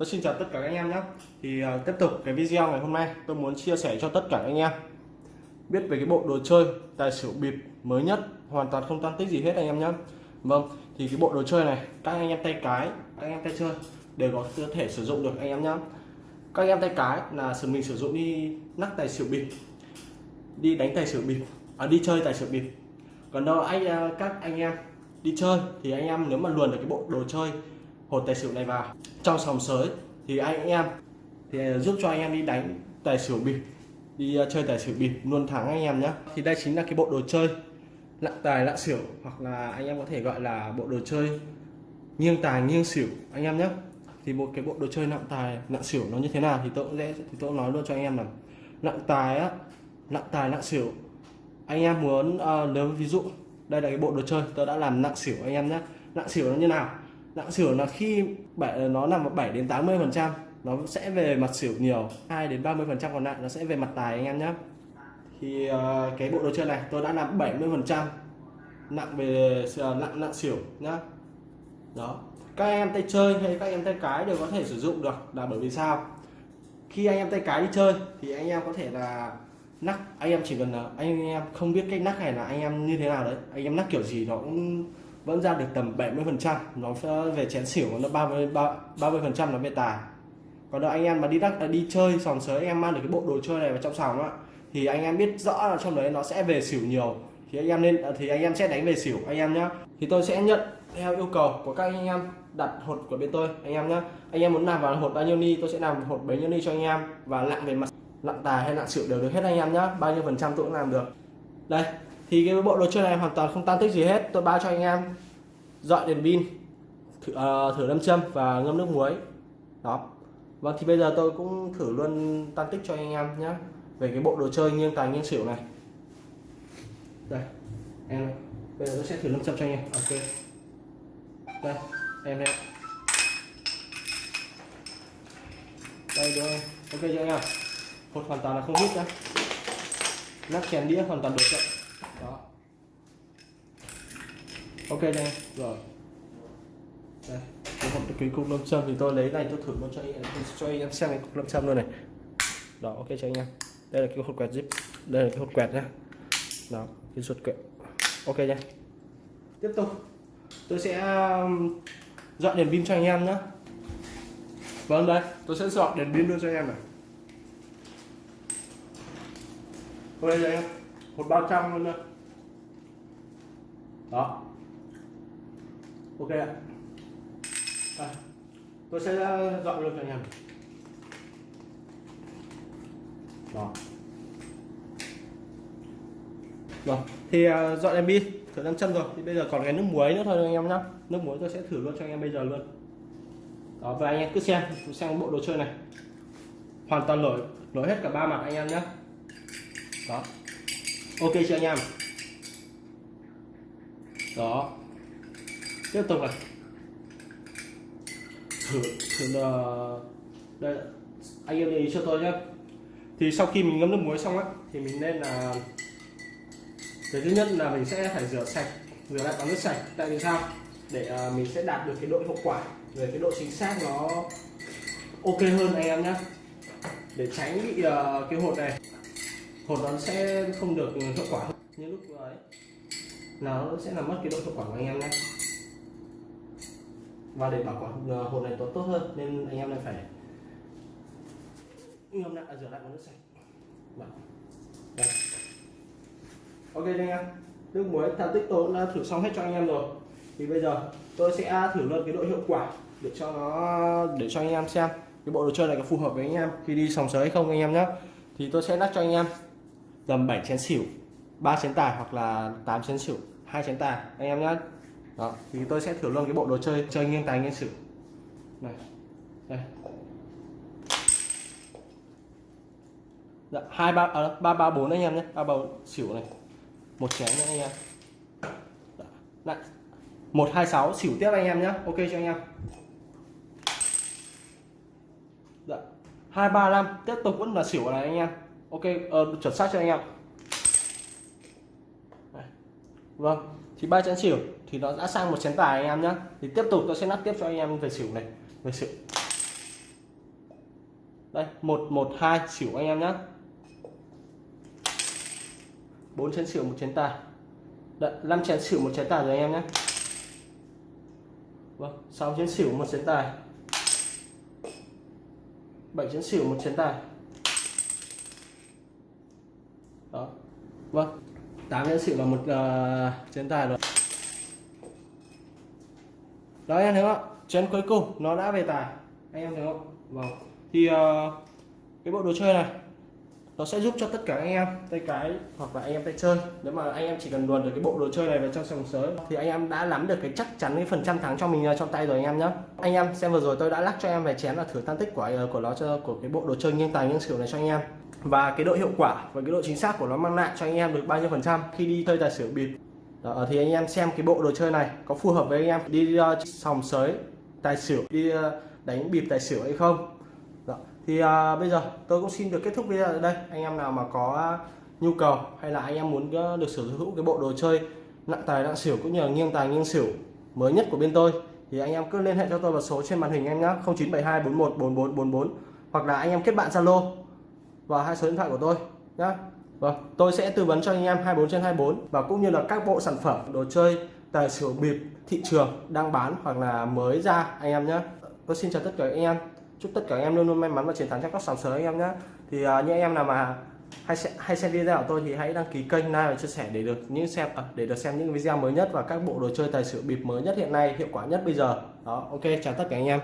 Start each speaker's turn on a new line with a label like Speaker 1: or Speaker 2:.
Speaker 1: Tôi xin chào tất cả các anh em nhé. Thì uh, tiếp tục cái video ngày hôm nay tôi muốn chia sẻ cho tất cả các anh em. Biết về cái bộ đồ chơi tài xỉu bịp mới nhất hoàn toàn không tăng tích gì hết anh em nhé. Vâng thì cái bộ đồ chơi này các anh em tay cái các anh em tay chơi đều có thể sử dụng được anh em nhé. Các anh em tay cái là sử mình sử dụng đi nắc tài xỉu bịp đi đánh tài xỉu bịp à, đi chơi tài xỉu bịp. Còn đâu anh à, các anh em đi chơi thì anh em nếu mà luồn được cái bộ đồ chơi hột tài xỉu này vào. Trong sòng sới thì anh em thì giúp cho anh em đi đánh tài xỉu bịp đi ờ, chơi tài xỉu bịp luôn thắng anh em nhé thì đây chính là cái bộ đồ chơi lặng tài lặng xỉu hoặc là anh em có thể gọi là bộ đồ chơi nghiêng tài nghiêng xỉu anh em nhé thì một cái bộ đồ chơi nặng tài nặng xỉu nó như thế nào thì tôi cũng dễ thì tôi cũng nói luôn cho anh em là nặng tài á nặng tài nặng xỉu. Anh em muốn ờ, uh, nếu ví dụ đây là cái bộ đồ chơi tôi đã làm nặng xỉu anh em nhé nặng xỉu nó như nào? Dạ, lạng xỉu là khi ờ, nó nằm 7 đến 80 phần trăm nó sẽ về mặt xỉu nhiều 2 đến 30 phần trăm còn lại nó sẽ về mặt tài anh em nhé thì uh, cái bộ đồ chơi này tôi đã làm 70 phần trăm nặng về ờ, nặng nặng xỉu nhá. Đó. Các em tay chơi hay các em tay cái đều có thể sử dụng được là bởi vì sao? Khi anh em tay cái đi chơi thì anh em có thể là nắc anh em chỉ cần là anh em không biết cách nắc này là anh em như thế nào đấy anh em nắc kiểu gì nó cũng vẫn ra được tầm 70 phần trăm, nó về chén xỉu nó 30 30 phần trăm nó về tài. Còn đâu anh em mà đi đắc à, đi chơi sòng sới, anh em mang được cái bộ đồ chơi này vào trong sòng á, thì anh em biết rõ là trong đấy nó sẽ về xỉu nhiều. Thì anh em nên à, thì anh em sẽ đánh về xỉu, anh em nhá. Thì tôi sẽ nhận theo yêu cầu của các anh em đặt hột của bên tôi, anh em nhé anh em muốn làm vào hột bao nhiêu ni, tôi sẽ làm hột bấy nhiêu ni cho anh em. Và lặng về mặt lặng tài hay lặng xỉu đều được hết anh em nhé bao nhiêu phần trăm tôi cũng làm được. Đây thì cái bộ đồ chơi này hoàn toàn không tan tích gì hết. Tôi bao cho anh em dọn đèn pin thử, uh, thử đâm châm và ngâm nước muối. Đó. Vâng thì bây giờ tôi cũng thử luôn tan tích cho anh em nhé về cái bộ đồ chơi nghiêng tài nghiêng xỉu này. Đây em bây giờ tôi sẽ thử lâm châm cho anh em. Ok. Đây em đây. Đây đúng không? Ok chưa anh em. Hột hoàn toàn là không hít nhá. Nắp chèn đĩa hoàn toàn được chậm đó. Ok nha, rồi. Đây, cái hộp, cái cục lâm châm thì tôi lấy này, tôi thử luôn cho anh em, cho anh em xem cái cục lâm châm luôn này. Đó, ok cho anh em. Đây là cái hột quẹt zip, đây là cái hột quẹt nhá. Đó, cái ruột quẹt. Ok nhá tiếp tục. Tôi sẽ um, dọn đèn pin cho anh em nhé vâng đây, tôi sẽ dọn đèn pin luôn cho anh em này. Đây anh em một bao trăm luôn luôn đó. Ok ạ. À, tôi sẽ ờ, dọn luôn cho anh em. Đó. Rồi thì uh, dọn đèn pin thử năm chân rồi. Thì bây giờ còn cái nước muối nữa thôi anh em nhá. Nước muối tôi sẽ thử luôn cho anh em bây giờ luôn. Đó và anh em cứ xem xem bộ đồ chơi này. Hoàn toàn nổi nổi hết cả ba mặt anh em nhé đó ok chưa anh em? Đó. Tiếp tục này. Thử thử là đây anh em ý cho tôi nhé thì sau khi mình ngâm nước muối xong á thì mình nên là cái thứ nhất là mình sẽ phải rửa sạch rửa lại bằng nước sạch. Tại vì sao? Để uh, mình sẽ đạt được cái độ hiệu quả về cái độ chính xác nó ok hơn anh em nhé để tránh bị uh, cái hột này hột nó sẽ không được hiệu quả hơn như lúc ấy. Nó sẽ làm mất cái độ hiệu quả của anh em nhé. Và để bảo quản ờ, hột này tốt tốt hơn nên anh em này phải ngâm lại à, rửa lại bằng nước sạch. Đây. Ok anh em. Nước muối thao tích tôi đã thử xong hết cho anh em rồi. Thì bây giờ tôi sẽ thử luôn cái độ hiệu quả để cho nó, để cho anh em xem. Cái bộ đồ chơi này có phù hợp với anh em khi đi sòng sới hay không anh em nhé. Thì tôi sẽ lắc cho anh em tầm 7 chén xỉu 3 chén tài hoặc là 8 chén xỉu hai chén tài. Anh em nhé đó thì tôi sẽ thử luôn cái bộ đồ chơi chơi nghiêng tài nghiêng xỉu. Này đây. Dạ, hai ba à, ba ba bốn anh em nhé. Ba bầu xỉu này. Một chén nữa anh em. Dạ, Lại một hai sáu xỉu tiếp anh em nhé ok cho anh em? Dạ. hai ba năm. Tiếp tục vẫn là xỉu này anh em ok uh, chuẩn xác cho anh em? Vâng thì ba chén xỉu thì nó đã sang một chén tài anh em nhé thì tiếp tục tôi sẽ nắp tiếp cho anh em về xỉu này về xỉu. Đây một một hai xỉu anh em nhé bốn chén xỉu một chén tài. Đợi 5 chén xỉu một chén tài rồi anh em nhé vâng 6 chén xỉu một chén tài. 7 chén xỉu một chén tài. Đó. Vâng. 8 chén xỉu là một uh, chén tài rồi. Đó anh em thấy không chén cuối cùng nó đã về tài. Anh em thấy không? Vâng. Thì uh, cái bộ đồ chơi này nó sẽ giúp cho tất cả anh em tay cái hoặc là anh em tay chơi. Nếu mà anh em chỉ cần luồn được cái bộ đồ chơi này vào trong sòng sới thì anh em đã nắm được cái chắc chắn cái phần trăm thắng cho mình trong tay rồi anh em nhé anh em xem vừa rồi tôi đã lắc cho em về chén là thử tan tích của ờ, của nó cho của cái bộ đồ chơi nghiêng tài nghiêng xỉu này cho anh em. Và cái độ hiệu quả và cái độ chính xác của nó mang lại cho anh em được bao nhiêu phần trăm khi đi chơi tài xỉu bịp. Đó, ờ, thì anh em xem cái bộ đồ chơi này có phù hợp với anh em đi uh, sòng sới tài xỉu đi uh, đánh bịp tài xỉu hay không thì à, bây giờ tôi cũng xin được kết thúc video ở đây anh em nào mà có nhu cầu hay là anh em muốn ờ, được sở hữu cái bộ đồ chơi nặng tài nặng xỉu cũng như là nghiêng tài nghiêng xỉu mới nhất của bên tôi thì anh em cứ liên hệ cho tôi vào số trên màn hình em nhé 0972 41 44 44 hoặc là anh em kết bạn Zalo và hai số điện thoại của tôi nhé Vâng, tôi sẽ tư vấn cho anh em 24 trên 24 và cũng như là các bộ sản phẩm đồ chơi tài xỉu bịp thị trường đang bán hoặc là mới ra anh em nhé. Tôi xin chào tất cả anh em. Chúc tất cả anh em luôn luôn may mắn và chiến thắng trong các sòng sới anh em nhé. Thì uh, những em nào mà hay xem, hay xem video của tôi thì hãy đăng ký kênh like và chia sẻ để được những xem à, để được xem những video mới nhất và các bộ đồ chơi tài xỉu bịp mới nhất hiện nay hiệu quả nhất bây giờ. Đó, ok chào tất cả anh em.